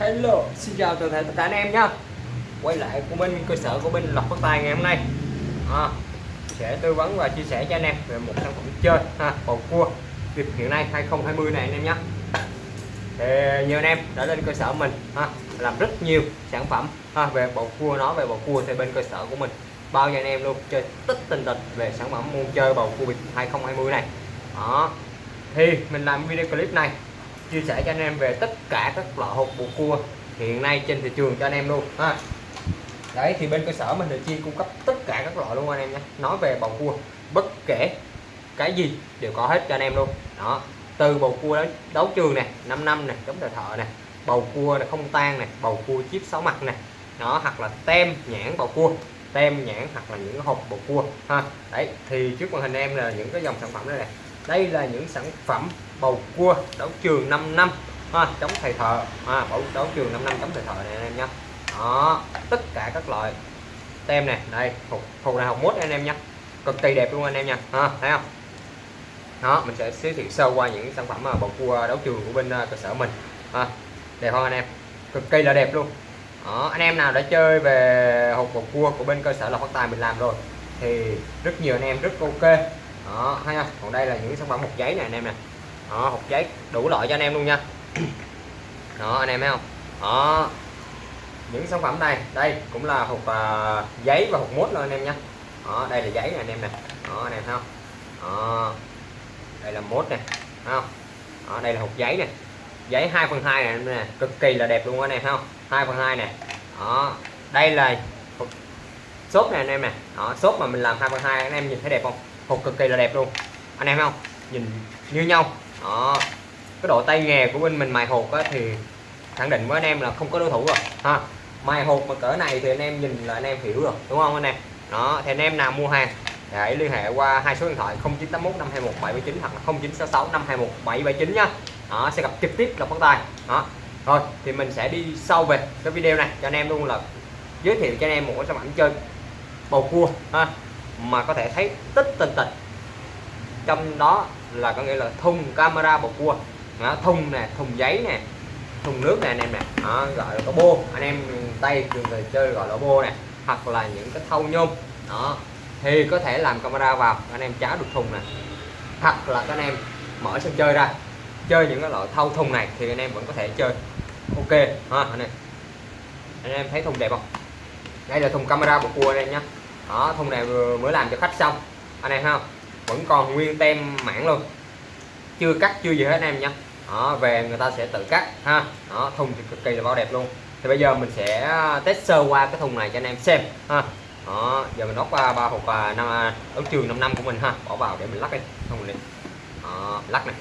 Hello, xin chào toàn thể tất cả anh em nhé Quay lại của bên cơ sở của bên Lộc Phát Tài ngày hôm nay. À, Sẽ tư vấn và chia sẻ cho anh em về một sản phẩm chơi ha, bầu cua Dịp hiện nay 2020 này anh em nhé thì nhiều anh em đã lên cơ sở mình ha, làm rất nhiều sản phẩm ha, về bầu cua nói về bầu cua thì bên cơ sở của mình bao cho anh em luôn chơi tất tình tịch về sản phẩm môn chơi bầu cua bịp 2020 này. Đó thì mình làm video clip này chia sẻ cho anh em về tất cả các loại hộp bầu cua hiện nay trên thị trường cho anh em luôn ha. Đấy thì bên cơ sở mình được chuyên cung cấp tất cả các loại luôn anh em nhé. Nói về bầu cua bất kể cái gì đều có hết cho anh em luôn. Đó từ bầu cua đấu, đấu trường này 5 năm này chống đời thợ này bầu cua này không tan này bầu cua chip sáu mặt này nó hoặc là tem nhãn bầu cua tem nhãn hoặc là những hộp bầu cua ha. Đấy thì trước màn hình em là những cái dòng sản phẩm đây này đây là những sản phẩm bầu cua đấu trường 5 năm. Ha, chống thầy thợ. Ha, bầu đấu trường 5 năm chống thầy thợ này anh em nhé đó tất cả các loại tem này. Đây hộp hộp này hộp mốt anh em nhé cực kỳ đẹp luôn anh em nha. Ha, thấy không? Đó mình sẽ giới thiệu sơ qua những sản phẩm bầu cua đấu trường của bên à, cơ sở mình. Ha, đẹp không anh em? Cực kỳ là đẹp luôn. Đó, anh em nào đã chơi về hộp bầu cua của bên cơ sở là phát tài mình làm rồi thì rất nhiều anh em rất ok. Đó thấy không? Còn đây là những sản phẩm hộp giấy này anh em nè đó hộp giấy. Đủ loại cho anh em luôn nha. Đó anh em thấy không? Đó. Những sản phẩm này đây cũng là hộp uh, giấy và hộp mốt luôn anh em nha, đó đây là giấy này anh em nè. Đó anh em thấy không? Đó. Đây là mốt nè không? Đó, đây là hộp giấy nè. Giấy 2 phần 2 này nè. Cực kỳ là đẹp luôn anh em thấy không? 2 phần 2 nè. Đó. Đây là hộp xốp này anh em nè. Đó xốp mà mình làm 2 phần 2 anh em nhìn thấy đẹp không? Hộp cực kỳ là đẹp luôn. Anh em thấy không? Nhìn như nhau đó. Cái độ tay nghề của bên mình mài hộp á, thì khẳng định với anh em là không có đối thủ rồi ha. Mài hộp mà cỡ này thì anh em nhìn là anh em hiểu rồi đúng không anh em? Đó thì anh em nào mua hàng hãy liên hệ qua hai số điện thoại 0981 521 779 hoặc là 0966 521 779 nhá. Đó sẽ gặp trực tiếp là phát tài đó. Rồi thì mình sẽ đi sâu về cái video này cho anh em luôn là giới thiệu cho anh em một cái sản phẩm chơi bầu cua ha mà có thể thấy tích tình tịch trong đó là có nghĩa là thùng camera bầu cua đó, thùng nè thùng giấy nè thùng nước nè anh em nè. Đó, gọi là có bô. Anh em tay thường người chơi gọi là bô nè hoặc là những cái thau nhôm. Đó thì có thể làm camera vào anh em cháo được thùng nè. Hoặc là các anh em mở sân chơi ra chơi những cái loại thau thùng này thì anh em vẫn có thể chơi. Ok ha anh em. Anh em thấy thùng đẹp không? Đây là thùng camera của cua đây nhá. Đó thùng này vừa mới làm cho khách xong. Anh em không? Vẫn còn nguyên tem mảng luôn. Chưa cắt chưa gì hết anh em nha. Đó, về người ta sẽ tự cắt ha. Đó thùng thì cực kỳ là bao đẹp luôn. Thì bây giờ mình sẽ à, test sơ qua cái thùng này cho anh em xem ha. Đó giờ mình đốt à, ba hộp à, năm ống trường 5 năm của mình ha. Bỏ vào để mình lắc đi thùng này đó, lắc này.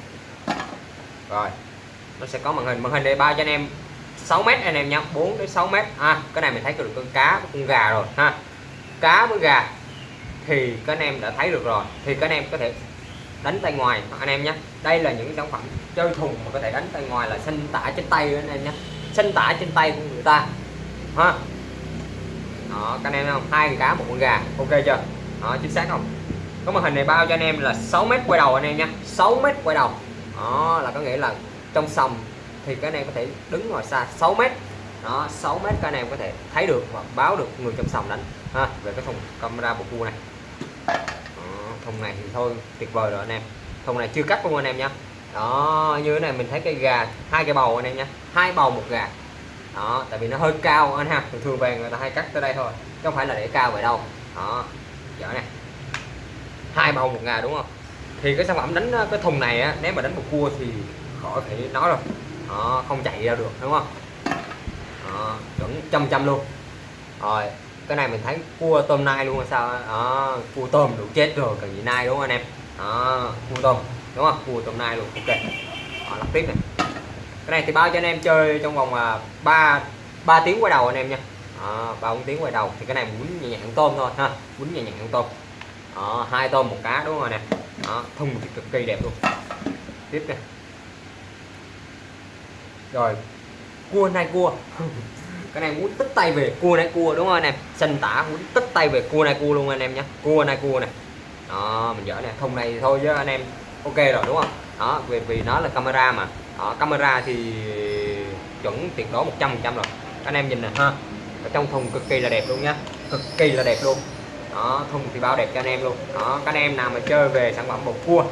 Rồi nó sẽ có màn hình. Màn hình đây bao cho anh em 6 mét anh em nhé 4 đến 6 mét ha. Cái này mình thấy được con cá con gà rồi ha. Cá với gà thì các anh em đã thấy được rồi. Thì các anh em có thể đánh tay ngoài, anh em nhé. Đây là những sản phẩm chơi thùng mà có thể đánh tay ngoài là xanh tả trên tay anh em nhé. Xanh tả trên tay của người ta. Ha. Đó, các anh em không? Hai con cá, một con gà. Ok chưa? Đó, chính xác không? Có màn hình này bao cho anh em là 6 mét quay đầu, anh em nhé. 6 mét quay đầu. Đó, là có nghĩa là trong sòng thì các anh em có thể đứng ngoài xa 6 mét. Đó 6 mét các anh em có thể thấy được và báo được người trong sòng đánh. Ha, về cái thùng camera bộ cua này đó, thùng này thì thôi tuyệt vời rồi anh em. Thùng này chưa cắt luôn anh em nhé đó như thế này mình thấy cây gà hai cái bầu anh em nhé hai bầu một gà. Đó tại vì nó hơi cao anh ha. Thường thường về người ta hay cắt tới đây thôi chứ không phải là để cao vậy đâu. Đó dở này hai bầu một gà đúng không? Thì cái sản phẩm đánh cái thùng này á nếu mà đánh một cua thì khỏi phải nói rồi. Đó, không chạy ra được đúng không? Đó, chuẩn trăm trăm luôn. Rồi cái này mình thấy cua tôm nai luôn sao đó, cua tôm đủ chết rồi cần gì nai đúng không anh em? Đó, cua tôm đúng không? Cua tôm nai luôn ok. Đó, lắp tiếp này. Cái này thì bao cho anh em chơi trong vòng 3 ba 3 tiếng quay đầu anh em nha. Ba bốn tiếng quay đầu. Thì cái này muốn nhẹ nhàng tôm thôi ha muốn nhẹ nhàng tôm. Đó, hai tôm một cá đúng không nè đó, thùng thì cực kỳ đẹp luôn. Tiếp này. Rồi cua nai cua. cái này muốn tích tay về cua này cua đúng không anh em? Xanh tả muốn tích tay về cua này cua luôn anh em nhé. Cua này cua này. Đó mình dở này thùng này thôi chứ anh em. Ok rồi đúng không? Đó vì vì nó là camera mà. Đó, camera thì chuẩn tuyệt đối 100 trăm rồi. Anh em nhìn nè ha. Ở trong thùng cực kỳ là đẹp luôn nhá. Cực kỳ là đẹp luôn. Đó thùng thì bao đẹp cho anh em luôn. Đó các anh em nào mà chơi về sản phẩm bột cua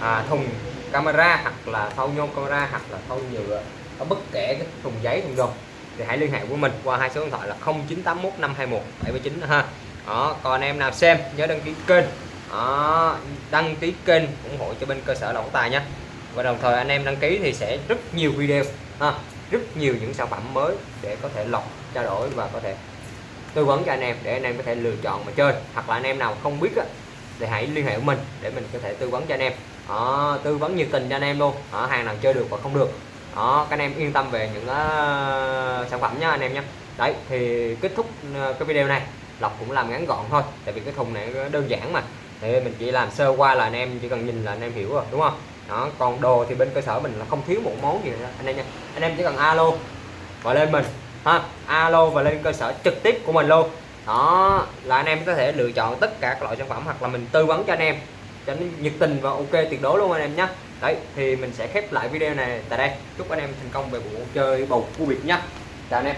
à, thùng camera hoặc là thau nhôm camera hoặc là thau nhựa bất kể cái thùng giấy thùng đồ thì hãy liên hệ với mình qua hai số điện thoại là 0981 521 79 ha. Đó còn em nào xem nhớ đăng ký kênh. Đó, đăng ký kênh ủng hộ cho bên cơ sở lộc tài nhé và đồng thời anh em đăng ký thì sẽ rất nhiều video ha rất nhiều những sản phẩm mới để có thể lọc trao đổi và có thể tư vấn cho anh em để anh em có thể lựa chọn mà chơi. Hoặc là anh em nào không biết á, thì hãy liên hệ với mình để mình có thể tư vấn cho anh em. Đó, tư vấn nhiệt tình cho anh em luôn. Đó, hàng nào chơi được và không được đó các anh em yên tâm về những uh, sản phẩm nhá anh em nhé đấy thì kết thúc ờ, cái video này lọc cũng làm ngắn gọn thôi tại vì cái thùng này đơn giản mà. Thì mình chỉ làm sơ qua là anh em chỉ cần nhìn là anh em hiểu rồi đúng không? Đó còn đồ thì bên cơ sở mình là không thiếu một món gì nữa anh em nha anh em chỉ cần alo và lên mình ha? Alo và lên cơ sở trực tiếp của mình luôn. Đó là anh em có thể lựa chọn tất cả các loại sản phẩm hoặc là mình tư vấn cho anh em cho nó nhiệt tình và ok tuyệt đối luôn anh em nhé đấy, thì mình sẽ khép lại video này tại đây. Chúc anh em thành công về bộ chơi bầu cua biệt nhé chào anh em.